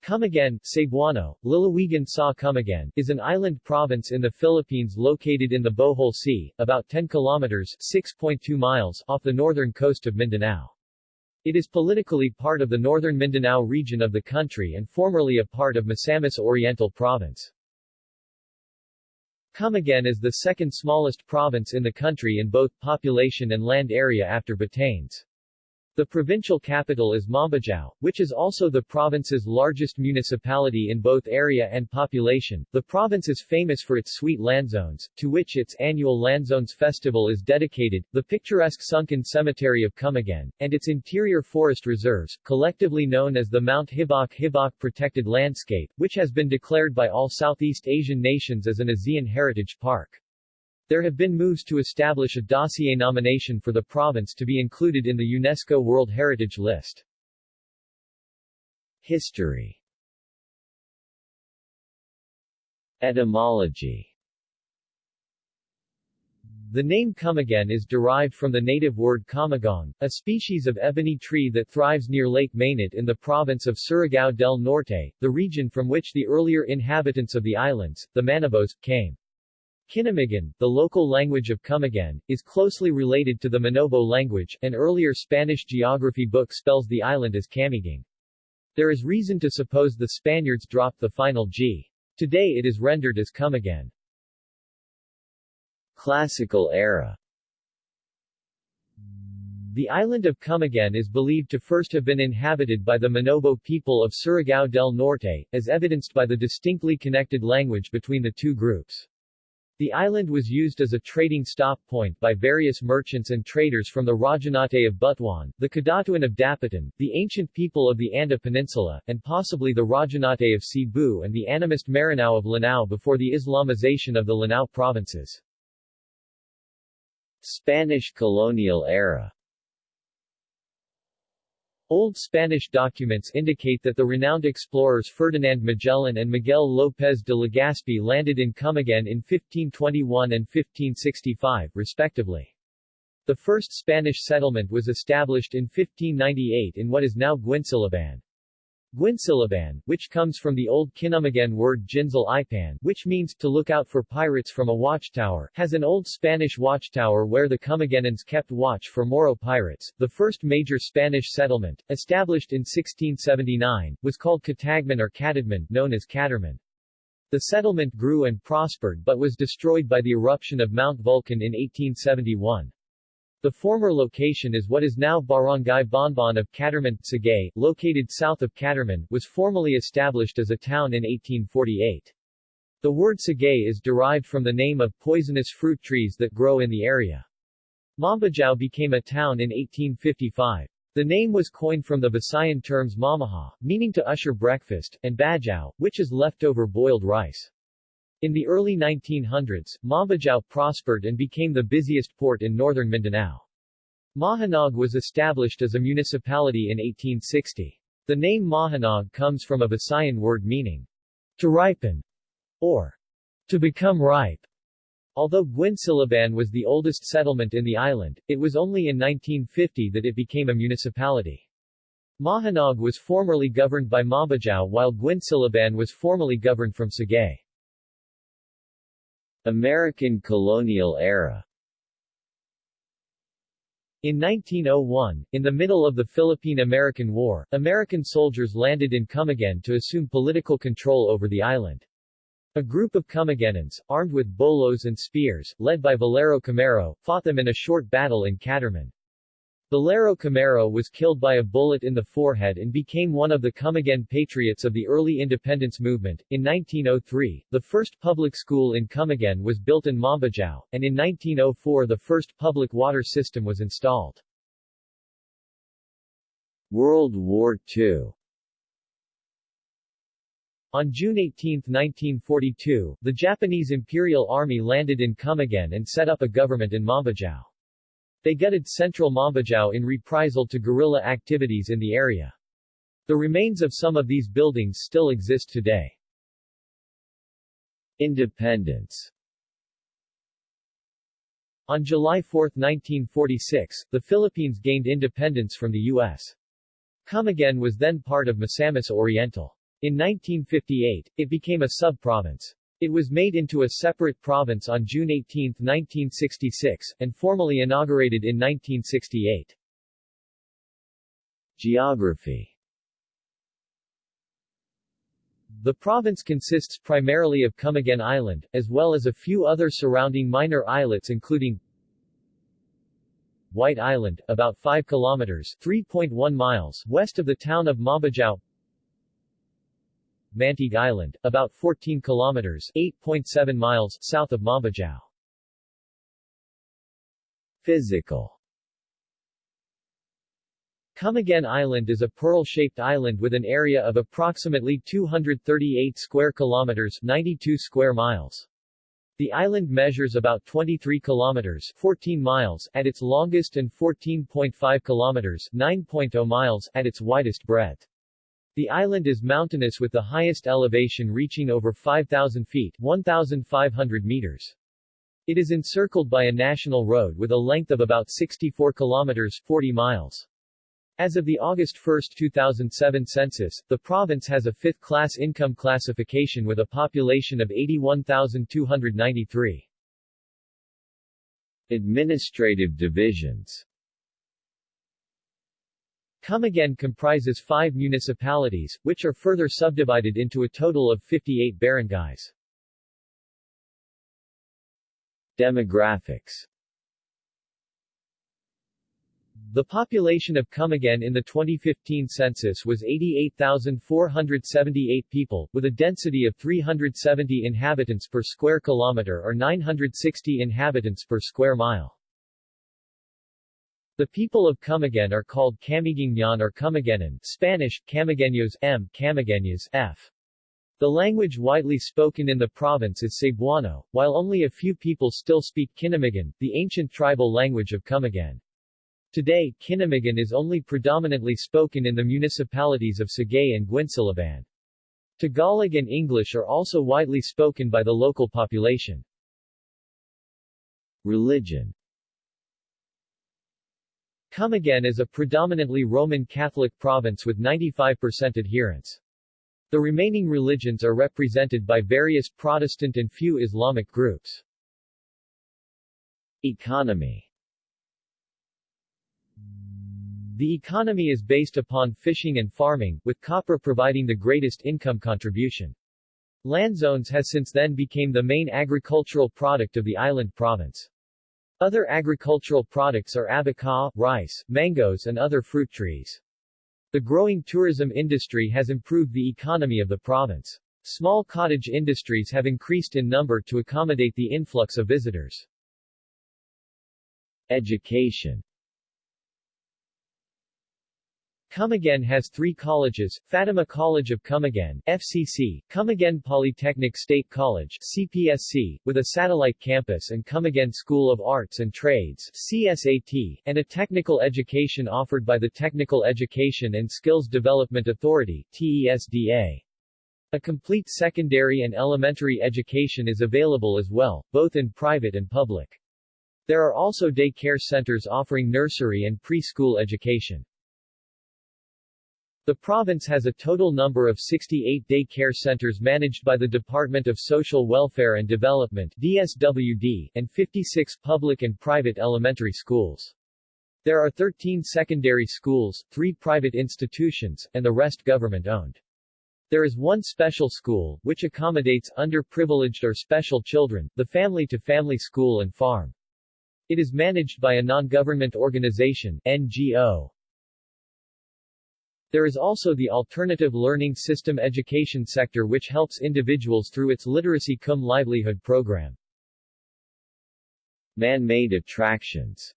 Camiguin, Cebuano, Lalawigan sa Camiguin, is an island province in the Philippines located in the Bohol Sea, about 10 kilometers 6.2 miles off the northern coast of Mindanao. It is politically part of the northern Mindanao region of the country and formerly a part of Misamis Oriental Province. Camiguin is the second smallest province in the country in both population and land area after Batanes. The provincial capital is Mambajao, which is also the province's largest municipality in both area and population. The province is famous for its sweet lanzones, to which its annual Lanzones Festival is dedicated, the picturesque sunken cemetery of Camiguin, and its interior forest reserves, collectively known as the Mount Hibok Hibok Protected Landscape, which has been declared by all Southeast Asian nations as an ASEAN Heritage Park. There have been moves to establish a dossier nomination for the province to be included in the UNESCO World Heritage List. History Etymology The name Camiguin is derived from the native word camagong, a species of ebony tree that thrives near Lake Mainit in the province of Surigao del Norte, the region from which the earlier inhabitants of the islands, the Manobos, came. Kinamigan, the local language of Camiguin, is closely related to the Manobo language. An earlier Spanish geography book spells the island as Camiguing. There is reason to suppose the Spaniards dropped the final G. Today it is rendered as Camiguin. Classical era The island of Camiguin is believed to first have been inhabited by the Manobo people of Surigao del Norte, as evidenced by the distinctly connected language between the two groups. The island was used as a trading stop point by various merchants and traders from the Rajahnate of Butuan, the Kadatuan of Dapitan, the ancient people of the Anda Peninsula, and possibly the Rajahnate of Cebu and the animist Maranao of Lanao before the Islamization of the Lanao provinces. Spanish colonial era Old Spanish documents indicate that the renowned explorers Ferdinand Magellan and Miguel López de Legazpi landed in Camiguin in 1521 and 1565, respectively. The first Spanish settlement was established in 1598 in what is now Guinsilaban. Guinsilaban, which comes from the old Kinamagan word Ginzal Ipan, which means to look out for pirates from a watchtower, has an old Spanish watchtower where the Camiguinans kept watch for Moro pirates. The first major Spanish settlement, established in 1679, was called Catagman or Catadman, known as Catarman. The settlement grew and prospered but was destroyed by the eruption of Mount Vulcan in 1871. The former location is what is now Barangay Bonbon of Catarman, Sagay, located south of Catarman, was formally established as a town in 1848. The word Sagay is derived from the name of poisonous fruit trees that grow in the area. Mambajao became a town in 1855. The name was coined from the Visayan terms mamaha, meaning to usher breakfast, and bajao, which is leftover boiled rice. In the early 1900s, Mambajao prospered and became the busiest port in northern Mindanao. Mahinog was established as a municipality in 1860. The name Mahinog comes from a Visayan word meaning to ripen or to become ripe. Although Guinsilaban was the oldest settlement in the island, it was only in 1950 that it became a municipality. Mahinog was formerly governed by Mambajao while Guinsilaban was formerly governed from Sagay. American colonial era in 1901, in the middle of the Philippine-American War, American soldiers landed in Camiguin to assume political control over the island. A group of Camiguinans, armed with bolos and spears, led by Valero Camero, fought them in a short battle in Catarman. Valero Camero was killed by a bullet in the forehead and became one of the Camiguin patriots of the early independence movement. In 1903, the first public school in Camiguin was built in Mambajao, and in 1904 the first public water system was installed. World War II on June 18, 1942, the Japanese Imperial Army landed in Camiguin and set up a government in Mambajao. They gutted central Mambajao in reprisal to guerrilla activities in the area. The remains of some of these buildings still exist today. Independence On July 4, 1946, the Philippines gained independence from the U.S. Camiguin was then part of Misamis Oriental. In 1958, it became a sub-province. It was made into a separate province on June 18, 1966, and formally inaugurated in 1968. Geography The province consists primarily of Camiguin Island, as well as a few other surrounding minor islets including White Island, about 5 kilometers 3.1 miles west of the town of Mambajao Mantigue Island, about 14 kilometers 8.7 miles south of Mambajao. Physical Camiguin Island is a pearl-shaped island with an area of approximately 238 square kilometers 92 square miles. The island measures about 23 kilometers 14 miles at its longest and 14.5 kilometers 9.0 miles at its widest breadth. The island is mountainous with the highest elevation reaching over 5,000 feet 1,500 meters. It is encircled by a national road with a length of about 64 kilometers 40 miles. As of the August 1, 2007 census, the province has a fifth-class income classification with a population of 81,293. Administrative divisions Camiguin comprises five municipalities, which are further subdivided into a total of 58 barangays. Demographics the population of Camiguin in the 2015 census was 88,478 people, with a density of 370 inhabitants per square kilometer or 960 inhabitants per square mile. The people of Camiguin are called Camiguignan or Camiguenan Spanish, Camigueños M. Camigueñas F. The language widely spoken in the province is Cebuano, while only a few people still speak Kinamigan, the ancient tribal language of Camiguin. Today, Kinamigan is only predominantly spoken in the municipalities of Sagay and Guinsilaban. Tagalog and English are also widely spoken by the local population. Religion Camiguin is a predominantly Roman Catholic province with 95% adherents. The remaining religions are represented by various Protestant and few Islamic groups. Economy The economy is based upon fishing and farming, with copra providing the greatest income contribution. Lanzones has since then become the main agricultural product of the island province. Other agricultural products are abaca, rice, mangoes and other fruit trees. The growing tourism industry has improved the economy of the province. Small cottage industries have increased in number to accommodate the influx of visitors. Education Camiguin has three colleges, Fatima College of Camiguin, FCC, Camiguin Polytechnic State College, CPSC, with a satellite campus and Camiguin School of Arts and Trades, CSAT, and a technical education offered by the Technical Education and Skills Development Authority, TESDA. A complete secondary and elementary education is available as well, both in private and public. There are also day care centers offering nursery and preschool education. The province has a total number of 68 day care centers managed by the Department of Social Welfare and Development DSWD, and 56 public and private elementary schools. There are 13 secondary schools, 3 private institutions, and the rest government-owned. There is one special school, which accommodates underprivileged or special children, the family-to-family -family school and farm. It is managed by a non-government organization, NGO. There is also the Alternative Learning System education sector which helps individuals through its Literacy cum Livelihood program. Man-made attractions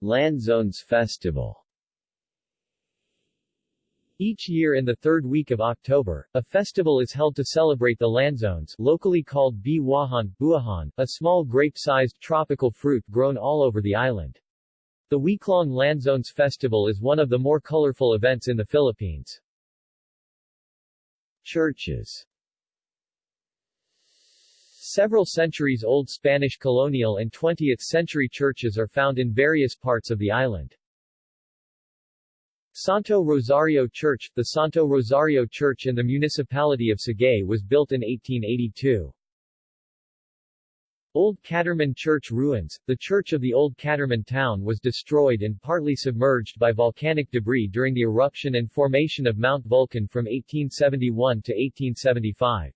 Lanzones Festival each year in the third week of October, a festival is held to celebrate the lanzones locally called Biwahan, buahan, a small grape-sized tropical fruit grown all over the island. The week-long Lanzones Festival is one of the more colorful events in the Philippines. Churches Several centuries-old Spanish colonial and 20th-century churches are found in various parts of the island. Santo Rosario Church The Santo Rosario Church in the municipality of Sagay was built in 1882. Old Catarman Church ruins The church of the Old Catarman town was destroyed and partly submerged by volcanic debris during the eruption and formation of Mount Vulcan from 1871 to 1875.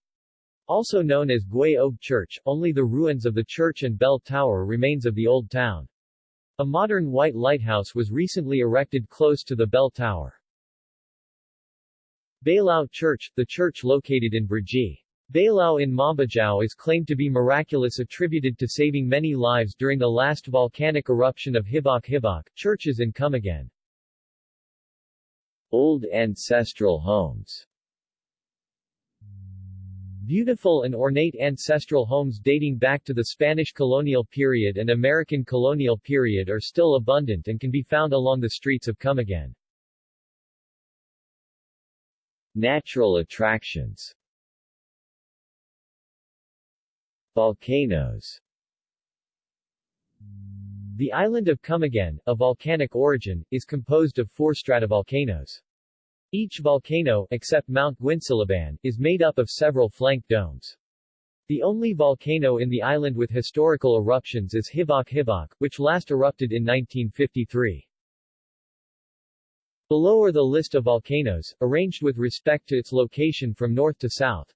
Also known as Guay Og Church, only the ruins of the church and bell tower remains of the old town. A modern white lighthouse was recently erected close to the bell tower. Bailao Church, the church located in Brgy. Bailao in Mambajao is claimed to be miraculous attributed to saving many lives during the last volcanic eruption of Hibok Hibok, churches in Camiguin. Old ancestral homes Beautiful and ornate ancestral homes dating back to the Spanish colonial period and American colonial period are still abundant and can be found along the streets of Camiguin. Natural attractions Volcanoes The island of Camiguin, of volcanic origin, is composed of four stratovolcanoes. Each volcano, except Mount Guinsilaban, is made up of several flank domes. The only volcano in the island with historical eruptions is Hibok Hibok, which last erupted in 1953. Below are the list of volcanoes, arranged with respect to its location from north to south.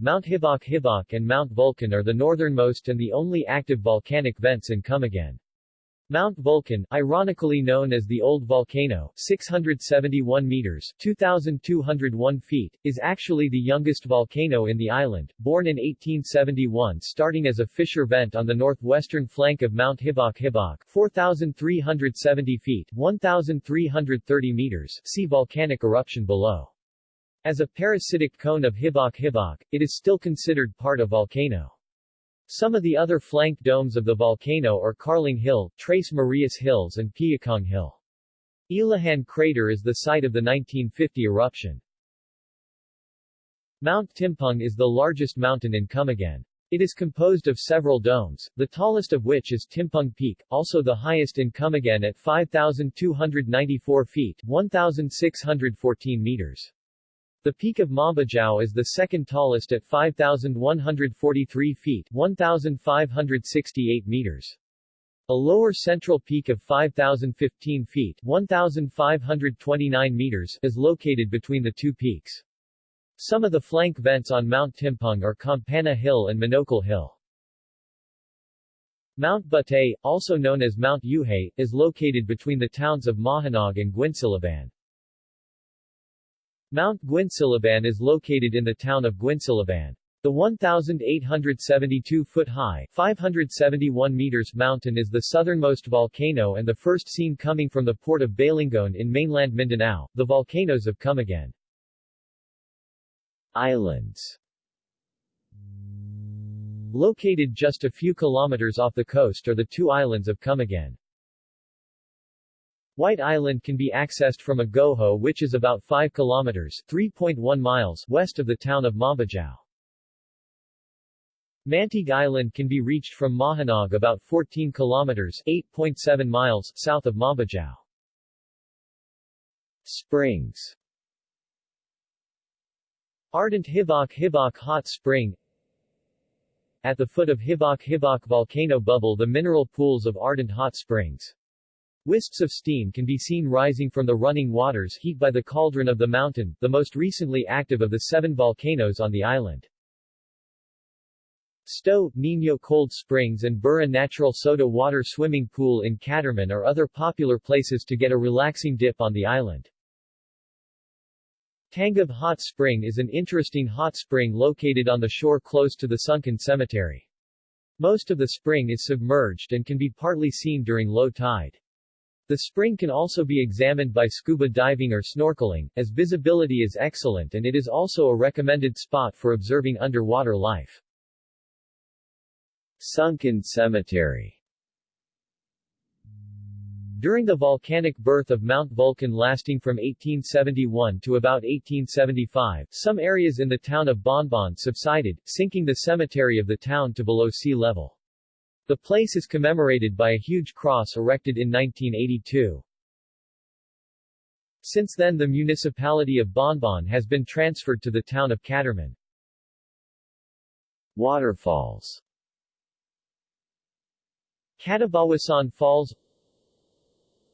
Mount Hibok Hibok and Mount Vulcan are the northernmost and the only active volcanic vents in Camiguin. Mount Vulcan, ironically known as the Old Volcano, 671 meters 2,201 feet, is actually the youngest volcano in the island, born in 1871 starting as a fissure vent on the northwestern flank of Mount Hibok Hibok 4,370 feet 1,330 meters see volcanic eruption below. As a parasitic cone of Hibok Hibok, it is still considered part of volcano. Some of the other flank domes of the volcano are Carling Hill, Tres Marias Hills and Piakong Hill. Ilahan crater is the site of the 1950 eruption. Mount Timpoong is the largest mountain in Camiguin. It is composed of several domes, the tallest of which is Timpoong Peak, also the highest in Camiguin at 5,294 feet 1,614 meters. The peak of Mambajao is the second tallest at 5,143 feet 1,568 meters. A lower central peak of 5,015 feet 1,529 meters is located between the two peaks. Some of the flank vents on Mount Timpoong are Campana Hill and Monokol Hill. Mount Batay, also known as Mount Yuhay, is located between the towns of Mahinog and Guinsilaban. Mount Guinsilaban is located in the town of Guinsilaban. The 1,872-foot-high 571 meters mountain is the southernmost volcano and the first seen coming from the port of Balingoan in mainland Mindanao, the volcanoes of Camiguin. Islands Located just a few kilometers off the coast are the two islands of Camiguin. White Island can be accessed from a Agoho which is about 5 kilometers 3.1 miles west of the town of Mambajao. Mantigue Island can be reached from Mahinog about 14 kilometers 8.7 miles south of Mambajao. Springs Ardent Hibok Hibok Hot Spring At the foot of Hibok Hibok volcano bubble the mineral pools of ardent hot springs. Wisps of steam can be seen rising from the running waters heat by the cauldron of the mountain, the most recently active of the seven volcanoes on the island. Stowe, Nino Cold Springs and Burra Natural Soda Water Swimming Pool in Catarman are other popular places to get a relaxing dip on the island. Tangub Hot Spring is an interesting hot spring located on the shore close to the sunken cemetery. Most of the spring is submerged and can be partly seen during low tide. The spring can also be examined by scuba diving or snorkeling, as visibility is excellent and it is also a recommended spot for observing underwater life. Sunken Cemetery During the volcanic birth of Mount Vulcan lasting from 1871 to about 1875, some areas in the town of Bonbon subsided, sinking the cemetery of the town to below sea level. The place is commemorated by a huge cross erected in 1982. Since then the municipality of Bonbon has been transferred to the town of Catarman. Waterfalls Katibawasan Falls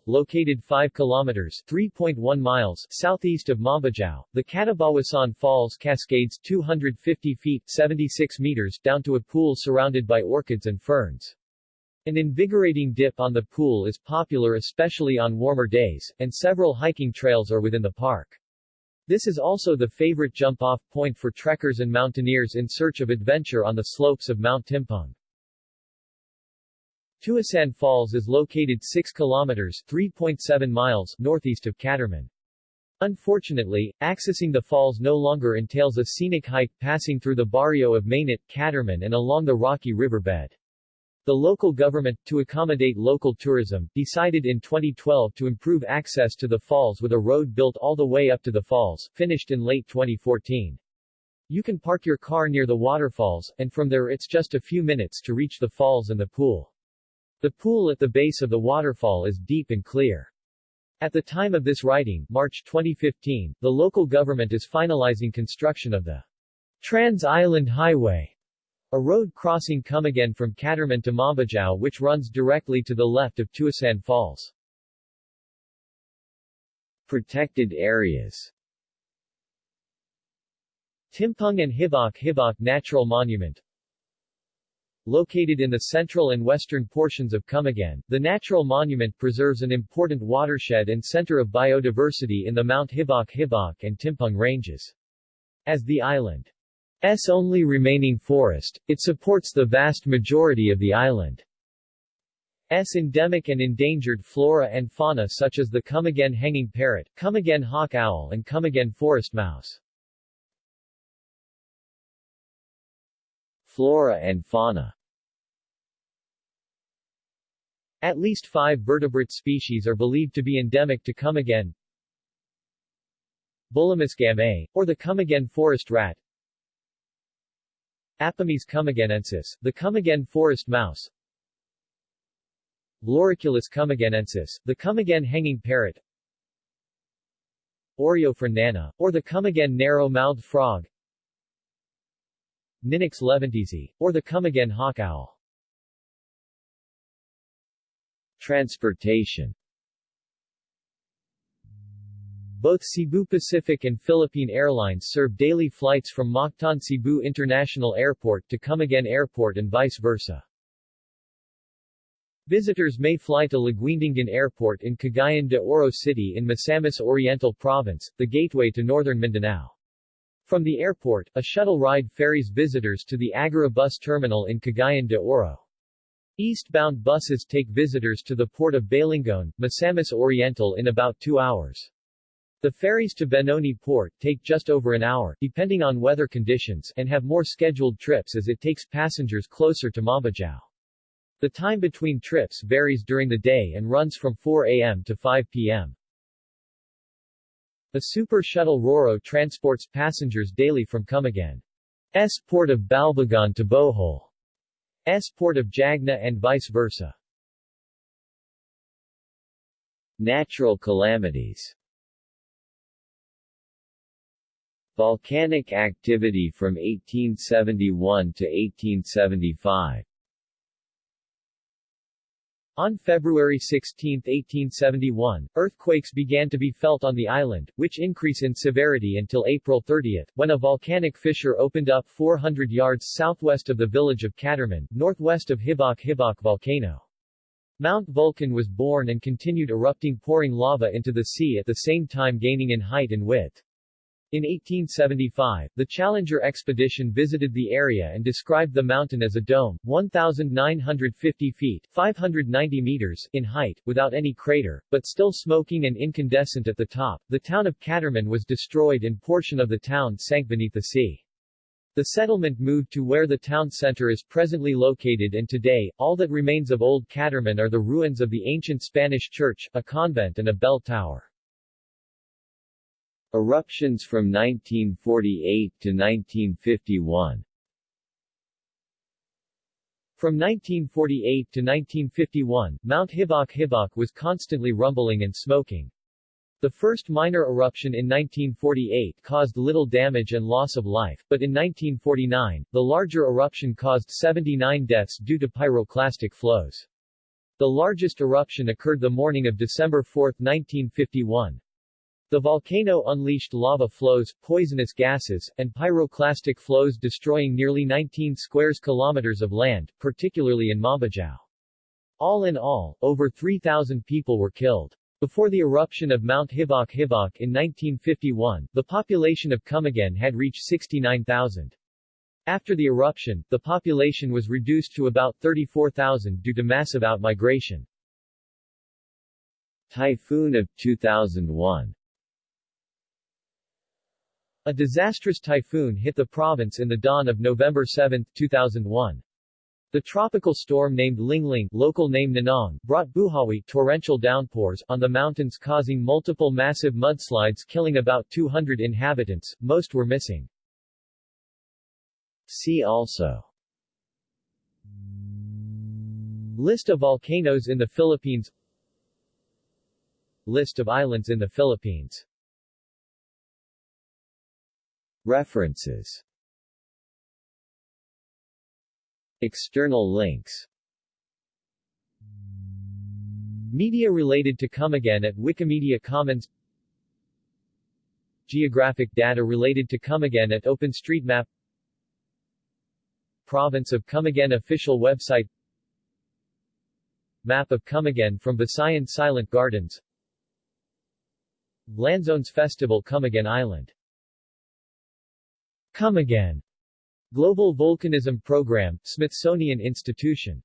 Located 5 kilometers 3.1 miles southeast of Mambajao, the Katibawasan Falls cascades 250 feet 76 meters down to a pool surrounded by orchids and ferns. An invigorating dip on the pool is popular especially on warmer days, and several hiking trails are within the park. This is also the favorite jump-off point for trekkers and mountaineers in search of adventure on the slopes of Mount Timpoong. Tuasan Falls is located 6 kilometers 3.7 miles northeast of Catarman. Unfortunately, accessing the falls no longer entails a scenic hike passing through the barrio of Mainit, Catarman and along the rocky riverbed. The local government, to accommodate local tourism, decided in 2012 to improve access to the falls with a road built all the way up to the falls, finished in late 2014. You can park your car near the waterfalls, and from there it's just a few minutes to reach the falls and the pool. The pool at the base of the waterfall is deep and clear. At the time of this writing, March 2015, the local government is finalizing construction of the Trans-Island Highway, a road crossing Camiguin from Catarman to Mambajao which runs directly to the left of Tuasan Falls. Protected areas Timpoong and Hibok Hibok Natural Monument Located in the central and western portions of Camiguin, the natural monument preserves an important watershed and center of biodiversity in the Mount Hibok Hibok and Timpoong ranges. As the island's only remaining forest, it supports the vast majority of the island's endemic and endangered flora and fauna such as the Camiguin hanging parrot, Camiguin hawk owl and Camiguin forest mouse. Flora and fauna At least five vertebrate species are believed to be endemic to Camiguin. Bulimuscam or the Camiguin forest rat Apomys camiguinensis, the Camiguin forest mouse Loriculus camiguinensis, the Camiguin hanging parrot Oreophryne nana, or the Camiguin narrow-mouthed frog Ninox leventisi, or the Camiguin hawk owl. Transportation Both Cebu Pacific and Philippine Airlines serve daily flights from Mactan Cebu International Airport to Camiguin Airport and vice versa. Visitors may fly to Laguindingan Airport in Cagayan de Oro City in Misamis Oriental Province, the gateway to northern Mindanao. From the airport, a shuttle ride ferries visitors to the Agora bus terminal in Cagayan de Oro. Eastbound buses take visitors to the port of Balingoan, Misamis Oriental in about two hours. The ferries to Benoni Port take just over an hour, depending on weather conditions, and have more scheduled trips as it takes passengers closer to Mambajao. The time between trips varies during the day and runs from 4 a.m. to 5 p.m. The Super Shuttle Roro transports passengers daily from Camiguin's port of Balbagon to Bohol's port of Jagna and vice versa. Natural calamities Volcanic activity from 1871 to 1875 on February 16, 1871, earthquakes began to be felt on the island, which increase in severity until April 30, when a volcanic fissure opened up 400 yards southwest of the village of Catarman, northwest of Hibok Hibok volcano. Mount Vulcan was born and continued erupting pouring lava into the sea at the same time gaining in height and width. In 1875, the Challenger expedition visited the area and described the mountain as a dome, 1,950 feet 590 meters in height, without any crater, but still smoking and incandescent at the top. The town of Catarman was destroyed and portion of the town sank beneath the sea. The settlement moved to where the town center is presently located and today, all that remains of Old Catarman are the ruins of the ancient Spanish church, a convent and a bell tower. Eruptions from 1948 to 1951 From 1948 to 1951, Mount Hibok Hibok was constantly rumbling and smoking. The first minor eruption in 1948 caused little damage and loss of life, but in 1949, the larger eruption caused 79 deaths due to pyroclastic flows. The largest eruption occurred the morning of December 4, 1951. The volcano unleashed lava flows, poisonous gases, and pyroclastic flows destroying nearly 19 square kilometers of land, particularly in Mambajao. All in all, over 3,000 people were killed. Before the eruption of Mount Hibok-Hibok in 1951, the population of Camiguin had reached 69,000. After the eruption, the population was reduced to about 34,000 due to massive outmigration. Typhoon of 2001 A disastrous typhoon hit the province in the dawn of November 7, 2001. The tropical storm named Lingling local name Nanong, brought Buhawi torrential downpours on the mountains causing multiple massive mudslides killing about 200 inhabitants, most were missing. See also List of volcanoes in the Philippines List of islands in the Philippines References. External links. Media related to Camiguin at Wikimedia Commons. Geographic data related to Camiguin at OpenStreetMap. Province of Camiguin official website. Map of Camiguin from Visayan Silent Gardens. Lanzones Festival Camiguin Island Camiguin Global Volcanism Program, Smithsonian Institution